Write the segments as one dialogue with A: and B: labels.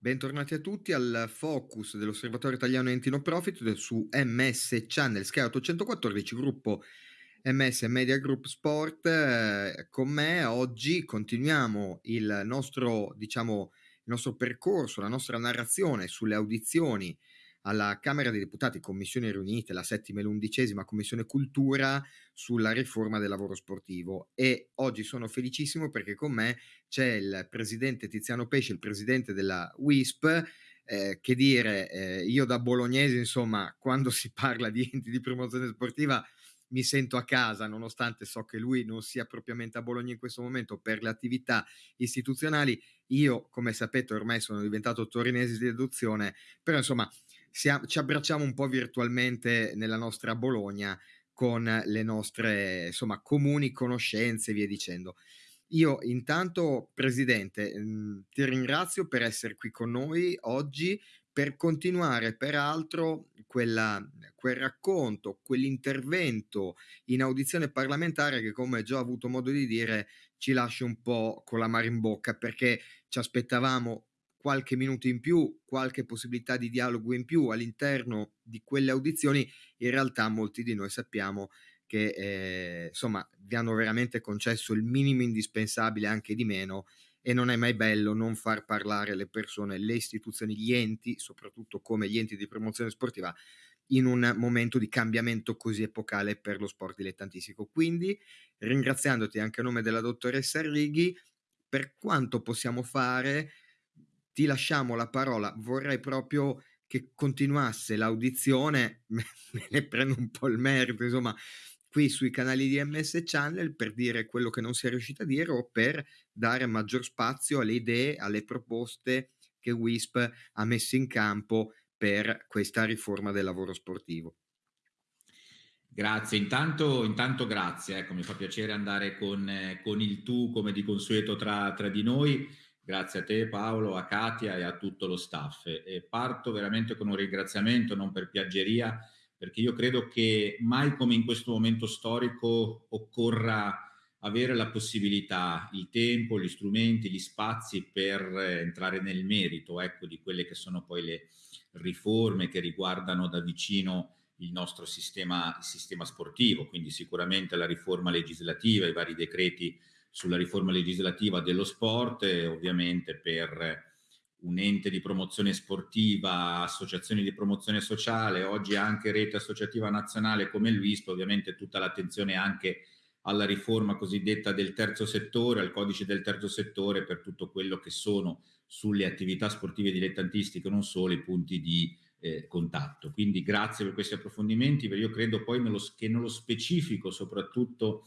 A: Bentornati a tutti al focus dell'Osservatorio Italiano Enti No Profit su MS Channel Sky 814, gruppo MS Media Group Sport. Eh, con me oggi continuiamo il nostro, diciamo, il nostro percorso, la nostra narrazione sulle audizioni alla Camera dei Deputati, commissioni riunite, la settima e l'undicesima commissione cultura sulla riforma del lavoro sportivo e oggi sono felicissimo perché con me c'è il presidente Tiziano Pesce, il presidente della WISP, eh, che dire, eh, io da bolognese, insomma, quando si parla di enti di promozione sportiva mi sento a casa, nonostante so che lui non sia propriamente a Bologna in questo momento per le attività istituzionali. Io, come sapete, ormai sono diventato torinese di adozione, però insomma siamo, ci abbracciamo un po' virtualmente nella nostra Bologna con le nostre insomma, comuni conoscenze e via dicendo. Io intanto, Presidente, mh, ti ringrazio per essere qui con noi oggi per continuare peraltro quella, quel racconto, quell'intervento in audizione parlamentare che come già ho avuto modo di dire ci lascia un po' con la mare in bocca perché ci aspettavamo qualche minuto in più, qualche possibilità di dialogo in più all'interno di quelle audizioni, in realtà molti di noi sappiamo che eh, insomma vi hanno veramente concesso il minimo indispensabile anche di meno e non è mai bello non far parlare le persone, le istituzioni, gli enti, soprattutto come gli enti di promozione sportiva, in un momento di cambiamento così epocale per lo sport dilettantistico. Quindi, ringraziandoti anche a nome della dottoressa Righi, per quanto possiamo fare, ti lasciamo la parola. Vorrei proprio che continuasse l'audizione, me ne prendo un po' il merito, insomma, qui sui canali di MS Channel per dire quello che non si è riuscito a dire o per dare maggior spazio alle idee, alle proposte che WISP ha messo in campo per questa riforma del lavoro sportivo.
B: Grazie, intanto, intanto grazie, ecco, mi fa piacere andare con, eh, con il tu come di consueto tra, tra di noi Grazie a te Paolo, a Katia e a tutto lo staff. E parto veramente con un ringraziamento, non per piaggeria, perché io credo che mai come in questo momento storico occorra avere la possibilità, il tempo, gli strumenti, gli spazi per entrare nel merito ecco, di quelle che sono poi le riforme che riguardano da vicino il nostro sistema, il sistema sportivo, quindi sicuramente la riforma legislativa, i vari decreti sulla riforma legislativa dello sport e ovviamente per un ente di promozione sportiva, associazioni di promozione sociale, oggi anche rete associativa nazionale come il WISP, ovviamente tutta l'attenzione anche alla riforma cosiddetta del terzo settore, al codice del terzo settore per tutto quello che sono sulle attività sportive dilettantistiche, non solo i punti di eh, contatto. Quindi grazie per questi approfondimenti, perché io credo poi nello, che nello specifico soprattutto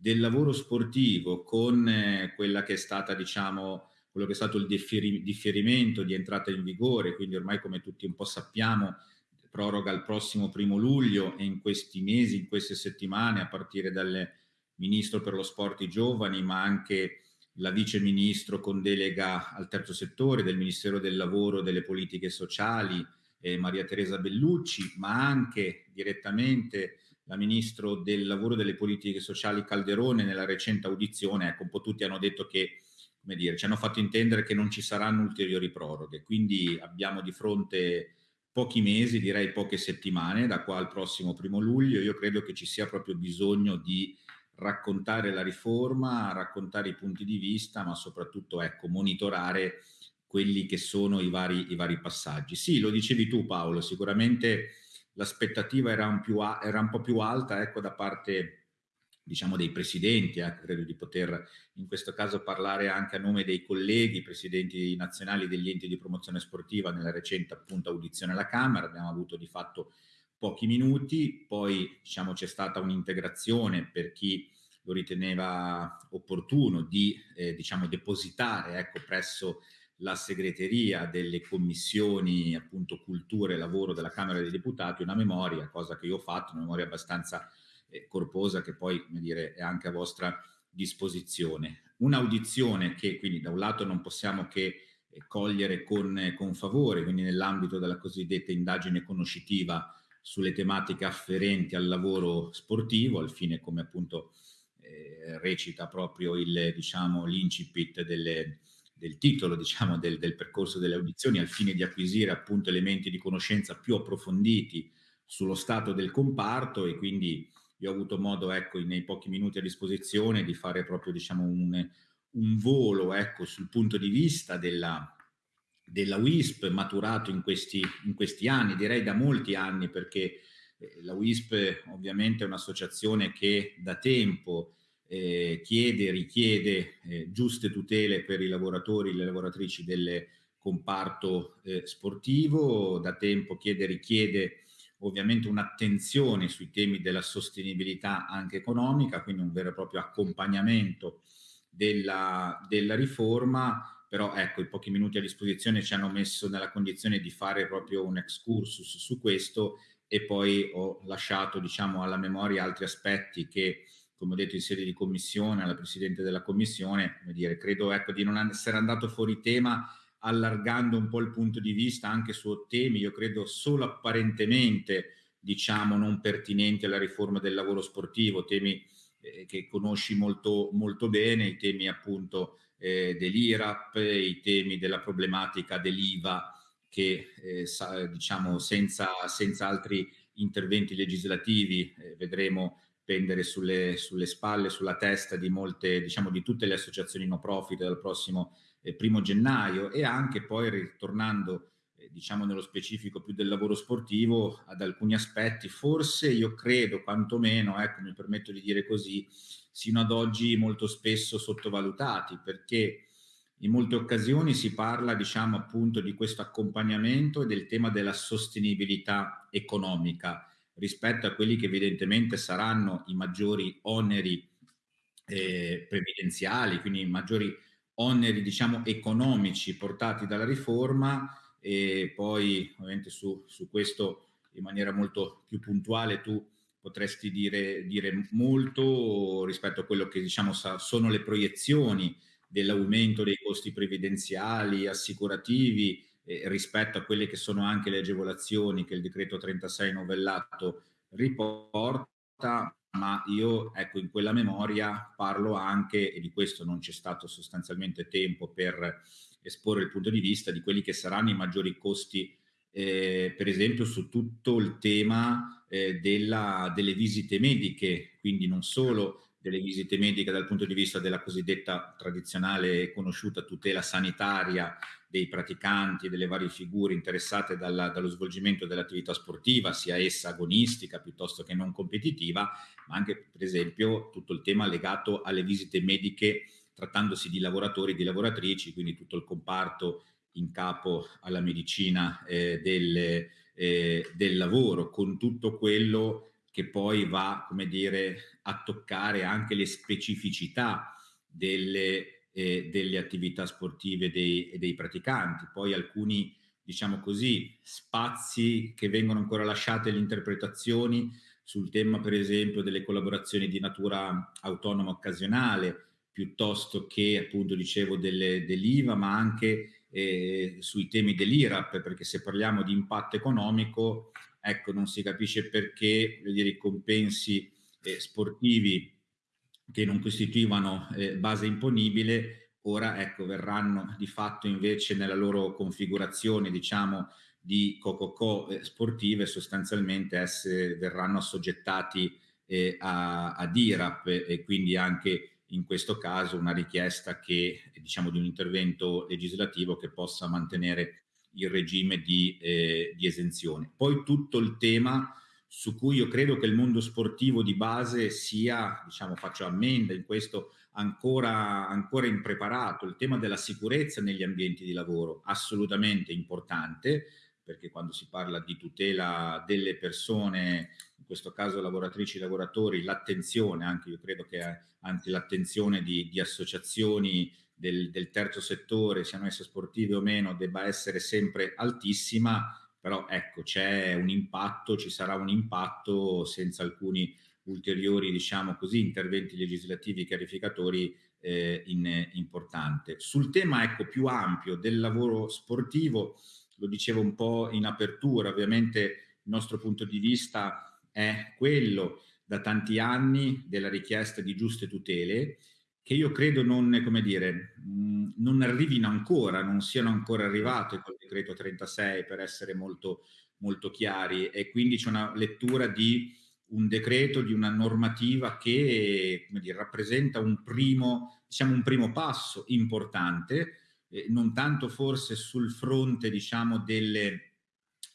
B: del lavoro sportivo con eh, quella che è stata, diciamo, quello che è stato il differi differimento di entrata in vigore, quindi ormai come tutti un po' sappiamo, proroga il prossimo primo luglio e in questi mesi, in queste settimane, a partire dal Ministro per lo Sport i Giovani, ma anche la Vice Ministro con delega al terzo settore del Ministero del Lavoro e delle Politiche Sociali, eh, Maria Teresa Bellucci, ma anche direttamente la Ministro del Lavoro e delle Politiche Sociali Calderone nella recente audizione, ecco, un po' tutti hanno detto che, come dire, ci hanno fatto intendere che non ci saranno ulteriori proroghe, quindi abbiamo di fronte pochi mesi, direi poche settimane, da qua al prossimo primo luglio, io credo che ci sia proprio bisogno di raccontare la riforma, raccontare i punti di vista, ma soprattutto, ecco, monitorare quelli che sono i vari, i vari passaggi. Sì, lo dicevi tu Paolo, sicuramente l'aspettativa era, un era, un po' più alta ecco, da parte diciamo dei presidenti, eh, credo di poter in questo caso parlare anche a nome dei colleghi, presidenti nazionali degli enti di promozione sportiva nella recente appunto audizione alla Camera, abbiamo avuto di fatto pochi minuti, poi diciamo c'è stata un'integrazione per chi lo riteneva opportuno di eh, diciamo depositare ecco, presso la segreteria delle commissioni appunto cultura e lavoro della Camera dei Deputati una memoria, cosa che io ho fatto, una memoria abbastanza eh, corposa che poi come dire, è anche a vostra disposizione. Un'audizione che quindi da un lato non possiamo che eh, cogliere con, eh, con favore, quindi nell'ambito della cosiddetta indagine conoscitiva sulle tematiche afferenti al lavoro sportivo, al fine come appunto eh, recita proprio il, diciamo, l'incipit delle del titolo diciamo, del, del, percorso delle audizioni al fine di acquisire appunto elementi di conoscenza più approfonditi sullo stato del comparto e quindi io ho avuto modo ecco, nei pochi minuti a disposizione di fare proprio diciamo, un, un volo ecco, sul punto di vista della, della WISP maturato in questi, in questi anni, direi da molti anni perché eh, la WISP ovviamente è un'associazione che da tempo eh, chiede richiede eh, giuste tutele per i lavoratori e le lavoratrici del comparto eh, sportivo, da tempo chiede richiede ovviamente un'attenzione sui temi della sostenibilità anche economica, quindi un vero e proprio accompagnamento della, della riforma, però ecco i pochi minuti a disposizione ci hanno messo nella condizione di fare proprio un excursus su questo e poi ho lasciato diciamo alla memoria altri aspetti che come ho detto in sede di commissione, alla Presidente della Commissione, dire, credo ecco, di non essere andato fuori tema allargando un po' il punto di vista anche su temi, io credo solo apparentemente, diciamo, non pertinenti alla riforma del lavoro sportivo, temi eh, che conosci molto, molto bene, i temi appunto eh, dell'IRAP, i temi della problematica dell'IVA, che eh, sa, diciamo senza, senza altri interventi legislativi eh, vedremo pendere sulle, sulle, spalle, sulla testa di molte, diciamo, di tutte le associazioni no profit dal prossimo eh, primo gennaio e anche poi ritornando, eh, diciamo, nello specifico più del lavoro sportivo ad alcuni aspetti, forse io credo, quantomeno, ecco, mi permetto di dire così, sino ad oggi molto spesso sottovalutati, perché in molte occasioni si parla, diciamo, appunto di questo accompagnamento e del tema della sostenibilità economica rispetto a quelli che evidentemente saranno i maggiori oneri eh, previdenziali, quindi i maggiori oneri diciamo economici portati dalla riforma e poi ovviamente su, su questo in maniera molto più puntuale tu potresti dire, dire molto rispetto a quello che diciamo sono le proiezioni dell'aumento dei costi previdenziali, assicurativi, eh, rispetto a quelle che sono anche le agevolazioni che il decreto 36 novellato riporta, ma io ecco in quella memoria parlo anche, e di questo non c'è stato sostanzialmente tempo per esporre il punto di vista, di quelli che saranno i maggiori costi, eh, per esempio su tutto il tema eh, della, delle visite mediche, quindi non solo delle visite mediche dal punto di vista della cosiddetta tradizionale e conosciuta tutela sanitaria dei praticanti delle varie figure interessate dalla, dallo svolgimento dell'attività sportiva, sia essa agonistica piuttosto che non competitiva, ma anche per esempio tutto il tema legato alle visite mediche trattandosi di lavoratori e di lavoratrici, quindi tutto il comparto in capo alla medicina eh, del, eh, del lavoro, con tutto quello che poi va, come dire, a toccare anche le specificità delle eh, delle attività sportive dei, dei praticanti. Poi alcuni, diciamo così, spazi che vengono ancora lasciati alle interpretazioni sul tema, per esempio, delle collaborazioni di natura autonoma occasionale, piuttosto che, appunto, dicevo, dell'IVA, ma anche eh, sui temi dell'IRAP, perché se parliamo di impatto economico, ecco, non si capisce perché dire, i compensi eh, sportivi che non costituivano eh, base imponibile, ora ecco, verranno di fatto invece nella loro configurazione, diciamo, di cococò eh, sportive, sostanzialmente esse verranno assoggettati eh, a, ad IRAP e quindi anche in questo caso una richiesta che, diciamo, di un intervento legislativo che possa mantenere il regime di, eh, di esenzione. Poi tutto il tema su cui io credo che il mondo sportivo di base sia, diciamo, faccio ammenda in questo, ancora, ancora impreparato. Il tema della sicurezza negli ambienti di lavoro, assolutamente importante, perché quando si parla di tutela delle persone, in questo caso lavoratrici e lavoratori, l'attenzione, anche io credo che anche l'attenzione di, di associazioni del, del terzo settore, siano esse sportive o meno, debba essere sempre altissima però ecco c'è un impatto, ci sarà un impatto senza alcuni ulteriori diciamo così interventi legislativi chiarificatori eh, in, importante. Sul tema ecco più ampio del lavoro sportivo, lo dicevo un po' in apertura, ovviamente il nostro punto di vista è quello da tanti anni della richiesta di giuste tutele che io credo non, come dire, mh, non arrivino ancora, non siano ancora arrivate col decreto 36 per essere molto, molto chiari. E quindi c'è una lettura di un decreto, di una normativa che dire, rappresenta un primo, diciamo, un primo passo importante, eh, non tanto forse sul fronte diciamo, delle,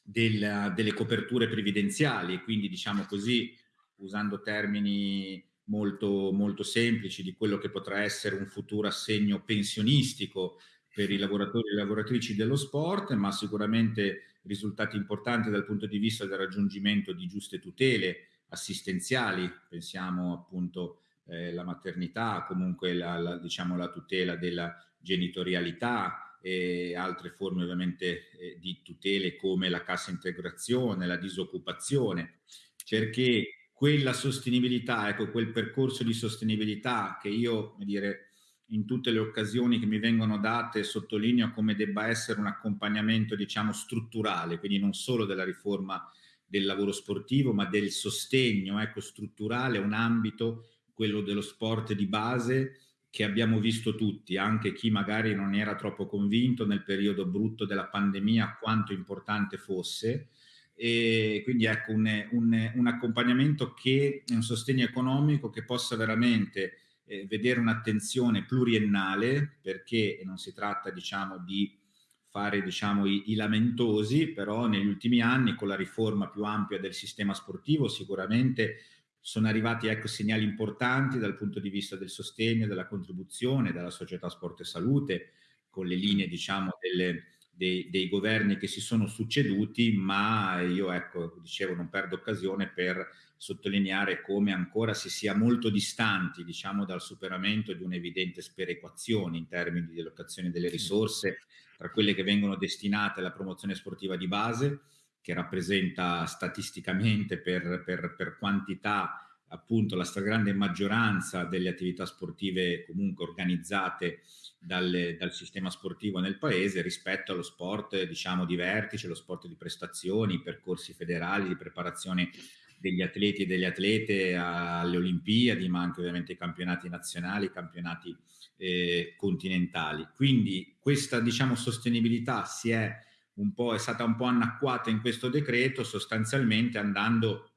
B: della, delle coperture previdenziali, quindi diciamo così, usando termini molto, molto semplici di quello che potrà essere un futuro assegno pensionistico per i lavoratori e le lavoratrici dello sport, ma sicuramente risultati importanti dal punto di vista del raggiungimento di giuste tutele assistenziali, pensiamo appunto eh, la maternità, comunque la, la, diciamo, la tutela della genitorialità e altre forme ovviamente eh, di tutele come la cassa integrazione, la disoccupazione, perché quella sostenibilità, ecco, quel percorso di sostenibilità che io, dire, in tutte le occasioni che mi vengono date sottolineo come debba essere un accompagnamento, diciamo, strutturale, quindi non solo della riforma del lavoro sportivo, ma del sostegno, ecco, strutturale, un ambito, quello dello sport di base, che abbiamo visto tutti, anche chi magari non era troppo convinto nel periodo brutto della pandemia quanto importante fosse, e quindi ecco un, un, un accompagnamento che è un sostegno economico che possa veramente eh, vedere un'attenzione pluriennale perché non si tratta diciamo di fare diciamo i, i, lamentosi però negli ultimi anni con la riforma più ampia del sistema sportivo sicuramente sono arrivati ecco segnali importanti dal punto di vista del sostegno della contribuzione della società sport e salute con le linee diciamo delle dei, dei, governi che si sono succeduti, ma io ecco, dicevo, non perdo occasione per sottolineare come ancora si sia molto distanti, diciamo, dal superamento di un'evidente sperequazione in termini di allocazione delle risorse tra quelle che vengono destinate alla promozione sportiva di base, che rappresenta statisticamente per, per, per quantità appunto la stragrande maggioranza delle attività sportive comunque organizzate dal, dal, sistema sportivo nel paese rispetto allo sport diciamo di vertice, lo sport di prestazioni, percorsi federali di preparazione degli atleti e delle atlete alle Olimpiadi, ma anche ovviamente i campionati nazionali, campionati eh, continentali. Quindi questa diciamo sostenibilità si è un po', è stata un po' annacquata in questo decreto sostanzialmente andando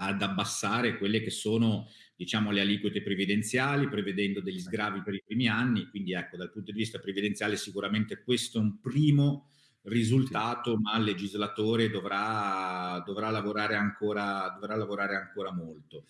B: ad abbassare quelle che sono diciamo, le aliquote previdenziali, prevedendo degli sgravi per i primi anni. Quindi ecco, dal punto di vista previdenziale sicuramente questo è un primo risultato, ma il legislatore dovrà, dovrà, lavorare, ancora, dovrà lavorare ancora molto.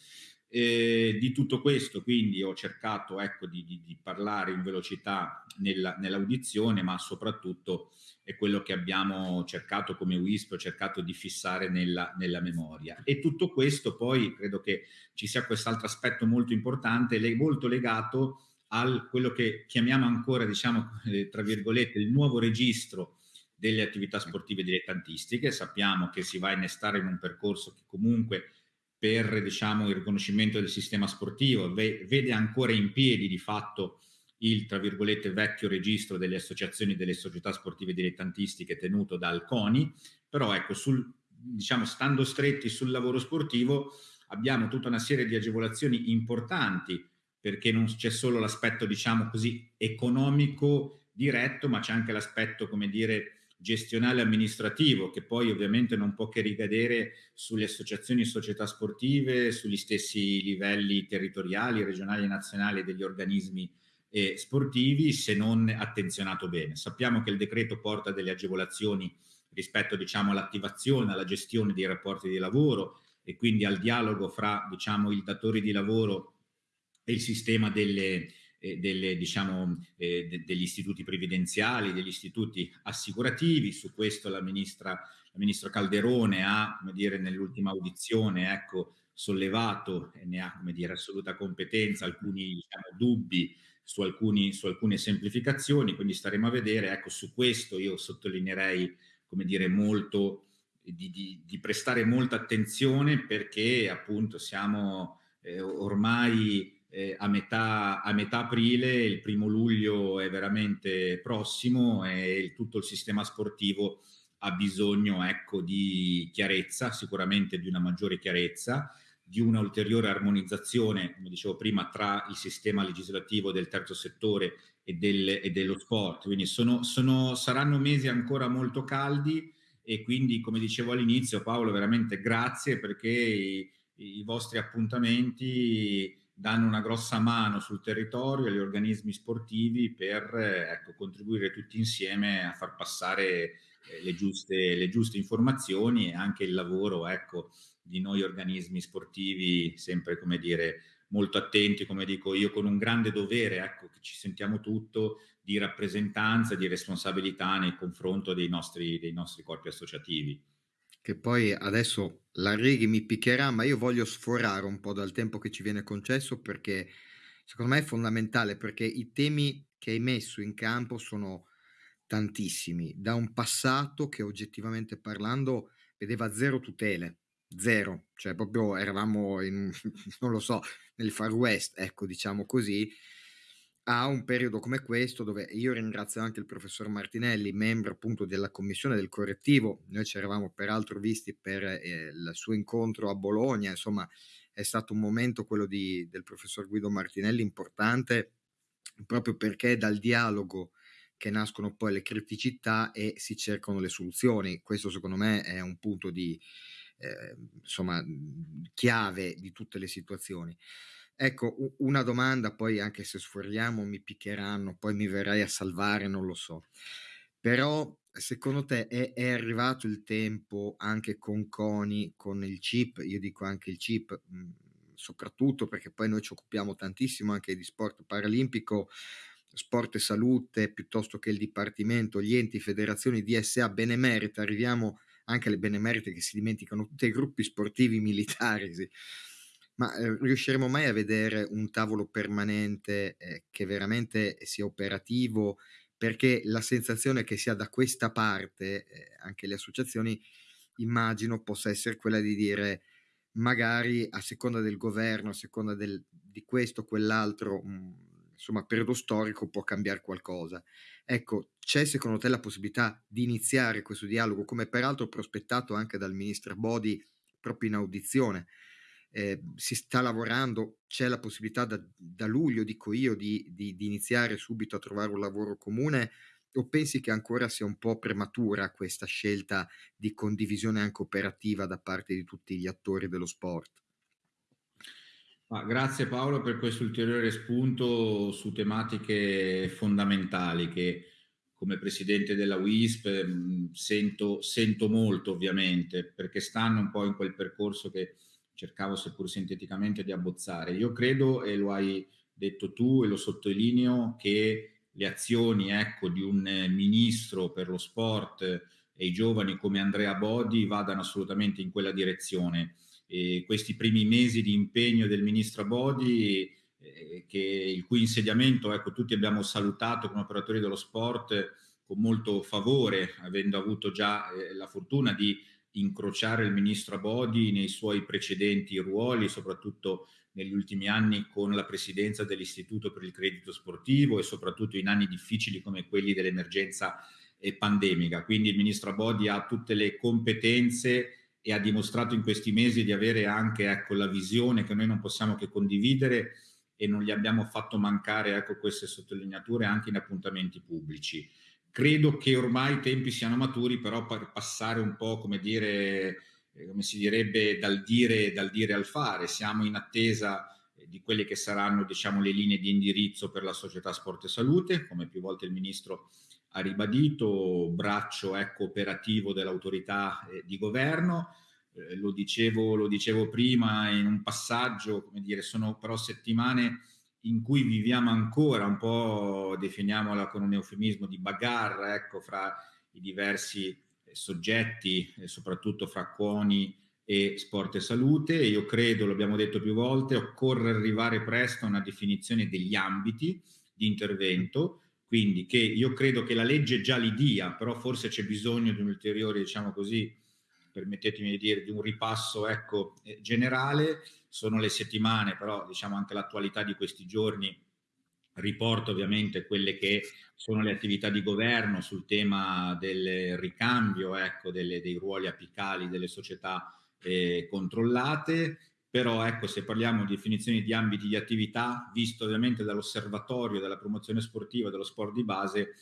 B: Eh, di tutto questo quindi ho cercato ecco, di, di, di parlare in velocità nella, nell'audizione, ma soprattutto è quello che abbiamo cercato come WISP, ho cercato di fissare nella, nella memoria. E tutto questo poi credo che ci sia quest'altro aspetto molto importante, molto legato a quello che chiamiamo ancora, diciamo, eh, tra virgolette, il nuovo registro delle attività sportive dilettantistiche. Sappiamo che si va a innestare in un percorso che comunque per diciamo, il riconoscimento del sistema sportivo. Vede ancora in piedi di fatto il, tra virgolette, vecchio registro delle associazioni delle società sportive dilettantistiche tenuto dal CONI, però ecco, sul, diciamo, stando stretti sul lavoro sportivo abbiamo tutta una serie di agevolazioni importanti perché non c'è solo l'aspetto, diciamo così, economico diretto, ma c'è anche l'aspetto, come dire, gestionale amministrativo che poi ovviamente non può che ricadere sulle associazioni e società sportive, sugli stessi livelli territoriali, regionali e nazionali degli organismi eh, sportivi se non attenzionato bene. Sappiamo che il decreto porta delle agevolazioni rispetto diciamo, all'attivazione, alla gestione dei rapporti di lavoro e quindi al dialogo fra diciamo, i datori di lavoro e il sistema delle, eh, delle, diciamo, eh, de, degli istituti previdenziali, degli istituti assicurativi. Su questo la ministra, la ministra Calderone ha, come dire, nell'ultima audizione, ecco, sollevato e ne ha, come dire, assoluta competenza alcuni diciamo, dubbi su, alcuni, su alcune semplificazioni, quindi staremo a vedere, ecco su questo io sottolineerei, come dire, molto, di, di, di prestare molta attenzione perché appunto siamo eh, ormai eh, a, metà, a metà aprile, il primo luglio è veramente prossimo e tutto il sistema sportivo ha bisogno ecco, di chiarezza, sicuramente di una maggiore chiarezza, di una ulteriore armonizzazione, come dicevo prima, tra il sistema legislativo del terzo settore e, del, e dello sport. Quindi sono, sono, saranno mesi ancora molto caldi e quindi, come dicevo all'inizio, Paolo, veramente grazie perché i, i vostri appuntamenti danno una grossa mano sul territorio agli organismi sportivi per ecco, contribuire tutti insieme a far passare eh, le giuste, le giuste informazioni e anche il lavoro ecco, di noi organismi sportivi, sempre come dire, molto attenti, come dico io, con un grande dovere, ecco, che ci sentiamo tutto di rappresentanza, di responsabilità nei confronti dei nostri, dei nostri corpi associativi.
A: Che poi adesso la Righi mi picchierà, ma io voglio sforare un po' dal tempo che ci viene concesso perché secondo me è fondamentale, perché i temi che hai messo in campo sono tantissimi, da un passato che oggettivamente parlando vedeva zero tutele, zero, cioè proprio eravamo in, non lo so, nel Far West, ecco, diciamo così, a un periodo come questo dove io ringrazio anche il professor Martinelli, membro appunto della commissione del correttivo, noi ci eravamo peraltro visti per eh, il suo incontro a Bologna, insomma è stato un momento quello di, del professor Guido Martinelli importante proprio perché dal dialogo che nascono poi le criticità e si cercano le soluzioni. Questo secondo me è un punto di, eh, insomma, chiave di tutte le situazioni. Ecco, una domanda, poi anche se sforiamo mi piccheranno, poi mi verrai a salvare, non lo so. Però secondo te è, è arrivato il tempo anche con CONI, con il chip, io dico anche il chip, mh, soprattutto perché poi noi ci occupiamo tantissimo anche di sport paralimpico, sport e salute, piuttosto che il dipartimento, gli enti, federazioni, DSA, benemerita, arriviamo anche alle benemerite che si dimenticano tutti i gruppi sportivi militari, sì. Ma eh, riusciremo mai a vedere un tavolo permanente eh, che veramente sia operativo? Perché la sensazione che sia da questa parte, eh, anche le associazioni, immagino possa essere quella di dire magari a seconda del governo, a seconda del, di questo o quell'altro, mh, mm, insomma, periodo storico può cambiare qualcosa. Ecco, c'è secondo te la possibilità di iniziare questo dialogo, come peraltro prospettato anche dal ministro Bodi proprio in audizione? Eh, si sta lavorando, c'è la possibilità da, da luglio, dico io, di, di, di, iniziare subito a trovare un lavoro comune o pensi che ancora sia un po' prematura questa scelta di condivisione anche operativa da parte di tutti gli attori dello sport?
B: Ah, grazie Paolo per questo ulteriore spunto su tematiche fondamentali che come presidente della WISP mh, sento, sento, molto ovviamente perché stanno un po' in quel percorso che cercavo seppur sinteticamente di abbozzare. Io credo, e lo hai detto tu e lo sottolineo, che le azioni ecco, di un ministro per lo sport e i giovani come Andrea Bodi vadano assolutamente in quella direzione e questi primi mesi di impegno del ministro Bodi, eh, che, il cui insediamento ecco, tutti abbiamo salutato come operatori dello sport con molto favore, avendo avuto già eh, la fortuna di incrociare il ministro Abodi nei suoi precedenti ruoli, soprattutto negli ultimi anni con la presidenza dell'Istituto per il Credito Sportivo e soprattutto in anni difficili come quelli dell'emergenza eh, pandemica. Quindi il ministro Abodi ha tutte le competenze e ha dimostrato in questi mesi di avere anche ecco, la visione che noi non possiamo che condividere e non gli abbiamo fatto mancare ecco, queste sottolineature anche in appuntamenti pubblici. Credo che ormai i tempi siano maturi, però per passare un po', come dire, eh, come si direbbe, dal dire, dal dire al fare. Siamo in attesa eh, di quelle che saranno diciamo, le linee di indirizzo per la società sport e salute, come più volte il Ministro ha ribadito, braccio ecco, operativo dell'autorità eh, di governo. Eh, lo, dicevo, lo dicevo prima in un passaggio, come dire, sono però settimane in cui viviamo ancora un po', definiamola con un eufemismo, di bagarre ecco, fra i diversi eh, soggetti, e soprattutto fra CONI e sport e salute. Io credo, l'abbiamo detto più volte, occorre arrivare presto a una definizione degli ambiti di intervento quindi che io credo che la legge già li dia, però forse c'è bisogno di un ulteriore, diciamo così, permettetemi di dire, di un ripasso ecco, eh, generale. Sono le settimane, però diciamo anche l'attualità di questi giorni riporta ovviamente quelle che sono le attività di governo sul tema del ricambio ecco, delle, dei ruoli apicali delle società eh, controllate. Però ecco se parliamo di definizioni di ambiti di attività, visto ovviamente dall'osservatorio della promozione sportiva dello sport di base,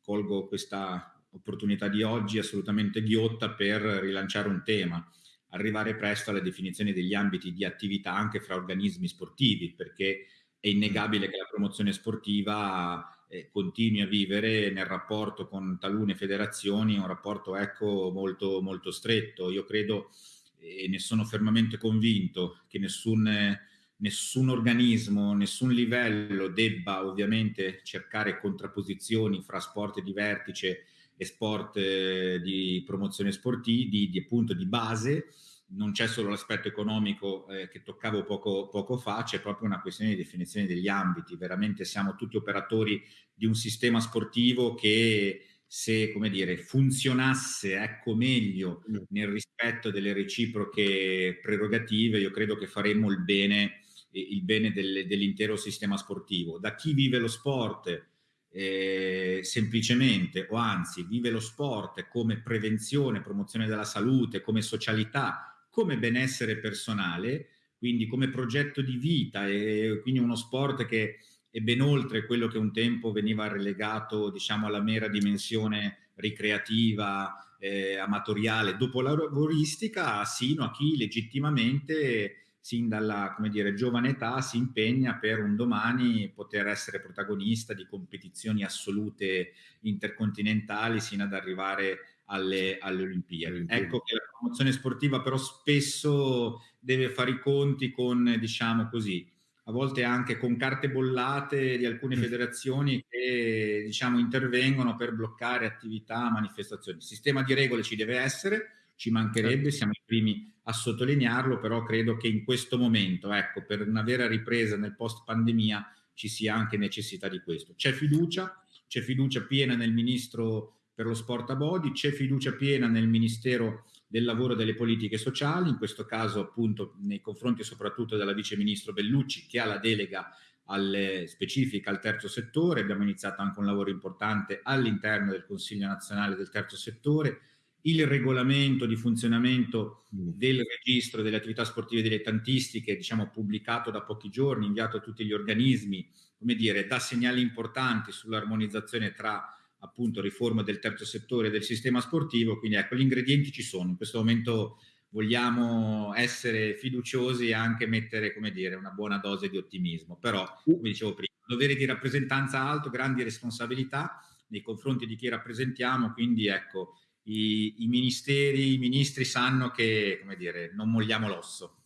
B: colgo questa opportunità di oggi assolutamente ghiotta per rilanciare un tema, arrivare presto alla definizione degli ambiti di attività anche fra organismi sportivi, perché è innegabile che la promozione sportiva eh, continui a vivere nel rapporto con talune federazioni un rapporto ecco molto, molto stretto. Io credo e ne sono fermamente convinto che nessun, nessun organismo, nessun livello debba ovviamente cercare contrapposizioni fra sport di vertice e sport eh, di promozione sportiva, di, di, appunto di base, non c'è solo l'aspetto economico eh, che toccavo poco, poco fa, c'è proprio una questione di definizione degli ambiti. Veramente siamo tutti operatori di un sistema sportivo che se, come dire, funzionasse ecco, meglio mm. nel rispetto delle reciproche prerogative, io credo che faremmo il bene, il bene del, dell'intero sistema sportivo. Da chi vive lo sport eh, semplicemente o anzi vive lo sport come prevenzione, promozione della salute, come socialità, come benessere personale, quindi come progetto di vita e quindi uno sport che è ben oltre quello che un tempo veniva relegato diciamo alla mera dimensione ricreativa, eh, amatoriale, dopo lavoristica, sino a chi legittimamente sin dalla come dire, giovane età si impegna per un domani poter essere protagonista di competizioni assolute intercontinentali sino ad arrivare alle, alle Olimpiadi. Ecco che la promozione sportiva però spesso deve fare i conti con, diciamo così, a volte anche con carte bollate di alcune mm. federazioni che diciamo, intervengono per bloccare attività, manifestazioni. Il sistema di regole ci deve essere, ci mancherebbe, certo. siamo i primi a sottolinearlo, però credo che in questo momento, ecco, per una vera ripresa nel post pandemia ci sia anche necessità di questo. C'è fiducia, c'è fiducia piena nel ministro per lo sport a body, c'è fiducia piena nel ministero del lavoro e delle politiche sociali, in questo caso appunto nei confronti soprattutto della vice ministro Bellucci che ha la delega alle, specifica al terzo settore, abbiamo iniziato anche un lavoro importante all'interno del Consiglio nazionale del terzo settore, il regolamento di funzionamento mm. del registro delle attività sportive dilettantistiche, diciamo pubblicato da pochi giorni, inviato a tutti gli organismi, come dire, dà segnali importanti sull'armonizzazione tra appunto riforma del terzo settore del sistema sportivo, quindi ecco gli ingredienti ci sono, in questo momento vogliamo essere fiduciosi e anche mettere come dire una buona dose di ottimismo, però come dicevo prima, dovere di rappresentanza alto, grandi responsabilità nei confronti di chi rappresentiamo, quindi ecco i, i ministeri, i ministri sanno che come dire non molliamo l'osso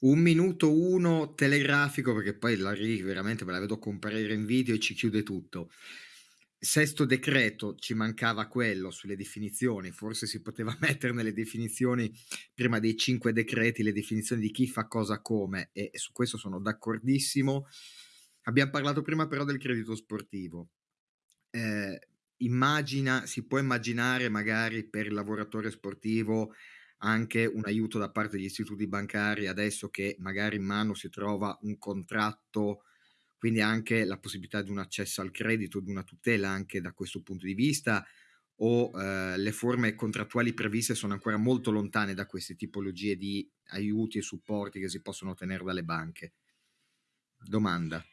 A: un minuto uno telegrafico perché poi la RI veramente me la vedo comparire in video e ci chiude tutto sesto decreto ci mancava quello sulle definizioni, forse si poteva mettere nelle definizioni prima dei cinque decreti le definizioni di chi fa cosa come e, su questo sono d'accordissimo. Abbiamo parlato prima però del credito sportivo. Eh, immagina, si può immaginare magari per il lavoratore sportivo anche un aiuto da parte degli istituti bancari adesso che magari in mano si trova un contratto quindi anche la possibilità di un accesso al credito, di una tutela anche da questo punto di vista o eh, le forme contrattuali previste sono ancora molto lontane da queste tipologie di aiuti e supporti che si possono ottenere dalle banche? Domanda.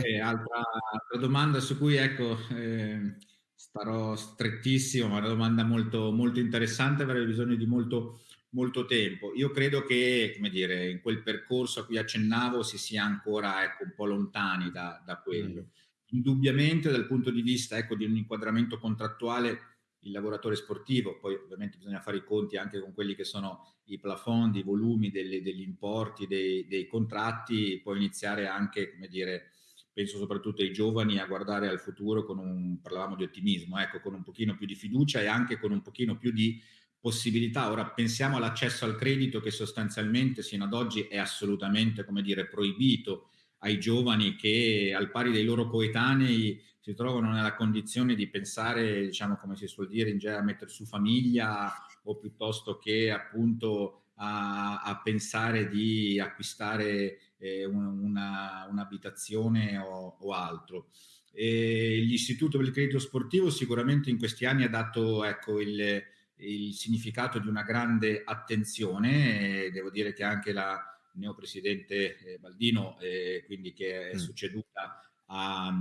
B: eh, altra, altra, domanda su cui ecco, eh, starò strettissimo, ma è una domanda molto, molto interessante, avrei bisogno di molto molto tempo. Io credo che, come dire, in quel percorso a cui accennavo si sia ancora ecco, un po' lontani da, da quello. Mm. Indubbiamente dal punto di vista ecco, di un inquadramento contrattuale il lavoratore sportivo, poi ovviamente bisogna fare i conti anche con quelli che sono i plafond, i volumi delle, degli importi, dei, dei, contratti, può iniziare anche, come dire, penso soprattutto ai giovani a guardare al futuro con un, parlavamo di ottimismo, ecco, con un pochino più di fiducia e anche con un pochino più di possibilità. Ora pensiamo all'accesso al credito che sostanzialmente sino ad oggi è assolutamente, come dire, proibito ai giovani che al pari dei loro coetanei si trovano nella condizione di pensare, diciamo come si suol dire in genere, a mettere su famiglia o piuttosto che appunto a, a pensare di acquistare eh, una, un'abitazione o, o altro. E l'istituto per il credito sportivo sicuramente in questi anni ha dato ecco, il, il significato di una grande attenzione. devo dire che anche la, neopresidente eh, Baldino, eh, quindi che è mm. succeduta a,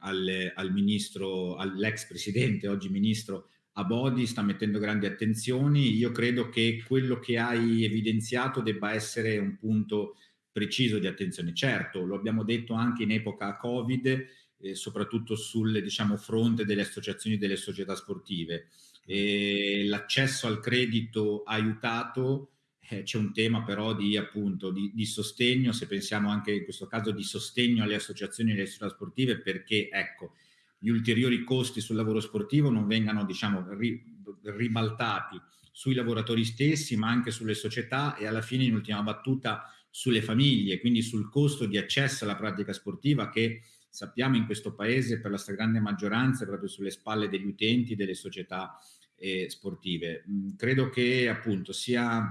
B: al, al, ministro, all'ex presidente, oggi ministro Abodi, sta mettendo grandi attenzioni. Io credo che quello che hai evidenziato debba essere un punto preciso di attenzione. Certo, lo abbiamo detto anche in epoca Covid, eh, soprattutto sul diciamo, fronte delle associazioni e delle società sportive. E l'accesso al credito aiutato eh, c'è un tema però di, appunto, di, di, sostegno, se pensiamo anche in questo caso di sostegno alle associazioni e alle società sportive, perché ecco, gli ulteriori costi sul lavoro sportivo non vengano diciamo, ri, ribaltati sui lavoratori stessi, ma anche sulle società e alla fine in ultima battuta sulle famiglie, quindi sul costo di accesso alla pratica sportiva che sappiamo in questo paese per la stragrande maggioranza è proprio sulle spalle degli utenti delle società eh, sportive. Mm, credo che appunto sia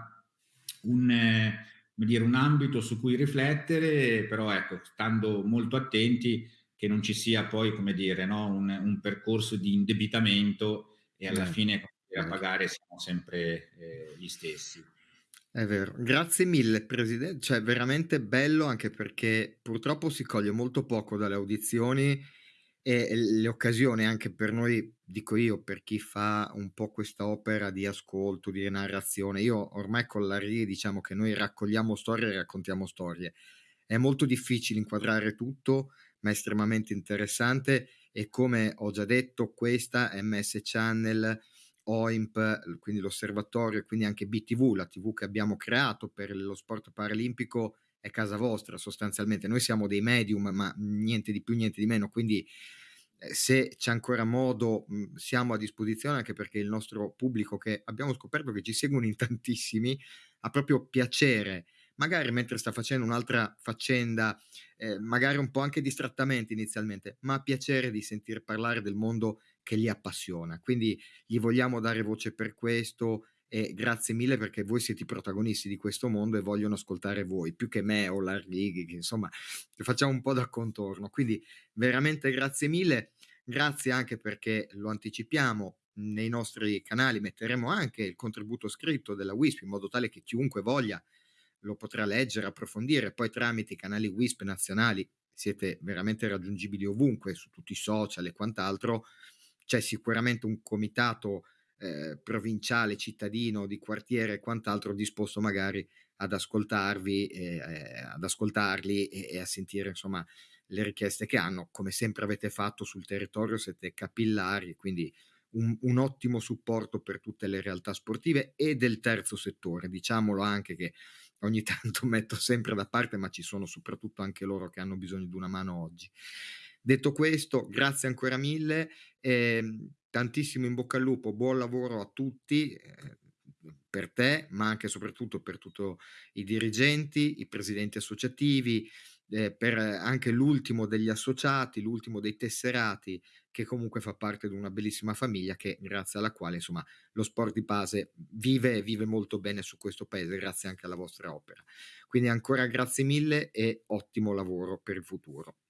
B: un, eh, dire, un ambito su cui riflettere, però ecco, stando molto attenti che non ci sia poi, come dire, no, un, un, percorso di indebitamento e alla eh, fine a pagare siamo sempre eh, gli stessi.
A: È vero, grazie mille Presidente, cioè veramente bello anche perché purtroppo si coglie molto poco dalle audizioni e le occasioni anche per noi, dico io, per chi fa un po' questa opera di ascolto, di narrazione, io ormai con la RIE diciamo che noi raccogliamo storie e raccontiamo storie. È molto difficile inquadrare tutto, ma è estremamente interessante e come ho già detto, questa MS Channel, OIMP, quindi l'osservatorio e quindi anche BTV, la TV che abbiamo creato per lo sport paralimpico, è casa vostra sostanzialmente. Noi siamo dei medium, ma niente di più, niente di meno, quindi eh, se c'è ancora modo mh, siamo a disposizione anche perché il nostro pubblico che abbiamo scoperto che ci seguono in tantissimi ha proprio piacere magari mentre sta facendo un'altra faccenda, eh, magari un po' anche distrattamente inizialmente, ma ha piacere di sentir parlare del mondo che li appassiona. Quindi gli vogliamo dare voce per questo e grazie mille perché voi siete i protagonisti di questo mondo e vogliono ascoltare voi, più che me o l'Arlighi, che insomma facciamo un po' da contorno. Quindi veramente grazie mille, grazie anche perché lo anticipiamo, nei nostri canali metteremo anche il contributo scritto della WISP in modo tale che chiunque voglia lo potrà leggere, approfondire, poi tramite i canali WISP nazionali siete veramente raggiungibili ovunque, su tutti i social e quant'altro, c'è sicuramente un comitato eh, provinciale, cittadino, di quartiere e quant'altro disposto magari ad ascoltarvi, eh, ad ascoltarli e, e, a sentire insomma le richieste che hanno. Come sempre avete fatto sul territorio, siete capillari, quindi un, un, ottimo supporto per tutte le realtà sportive e del terzo settore. Diciamolo anche che ogni tanto metto sempre da parte, ma ci sono soprattutto anche loro che hanno bisogno di una mano oggi. Detto questo, grazie ancora mille, eh, tantissimo in bocca al lupo, buon lavoro a tutti. Eh, per te, ma anche e soprattutto per tutti i dirigenti, i presidenti associativi, eh, per anche l'ultimo degli associati, l'ultimo dei tesserati, che comunque fa parte di una bellissima famiglia che grazie alla quale insomma lo sport di base vive e vive molto bene su questo paese grazie anche alla vostra opera. Quindi ancora grazie mille e ottimo lavoro per il futuro.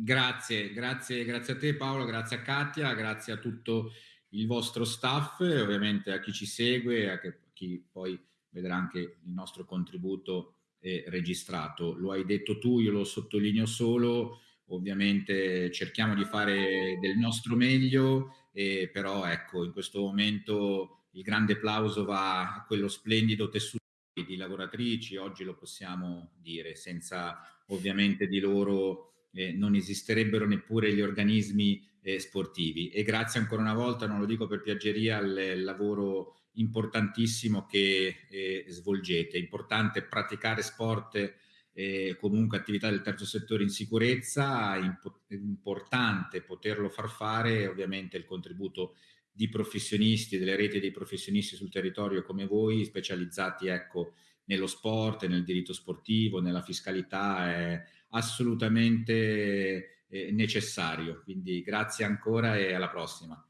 B: Grazie, grazie, grazie a te Paolo, grazie a Katia, grazie a tutto il vostro staff ovviamente a chi ci segue, a chi poi vedrà anche il nostro contributo eh, registrato. Lo hai detto tu, io lo sottolineo solo, ovviamente cerchiamo di fare del nostro meglio, eh, però ecco, in questo momento il grande applauso va a quello splendido tessuto di lavoratrici, oggi lo possiamo dire, senza ovviamente di loro eh, non esisterebbero neppure gli organismi eh, sportivi. E grazie ancora una volta, non lo dico per piaggeria, al lavoro importantissimo che eh, svolgete. È importante praticare sport eh, comunque attività del terzo settore in sicurezza, è importante poterlo far fare, ovviamente il contributo di professionisti, delle reti dei professionisti sul territorio come voi, specializzati ecco, nello sport, nel diritto sportivo, nella fiscalità, è assolutamente eh, necessario. Quindi grazie ancora e alla prossima.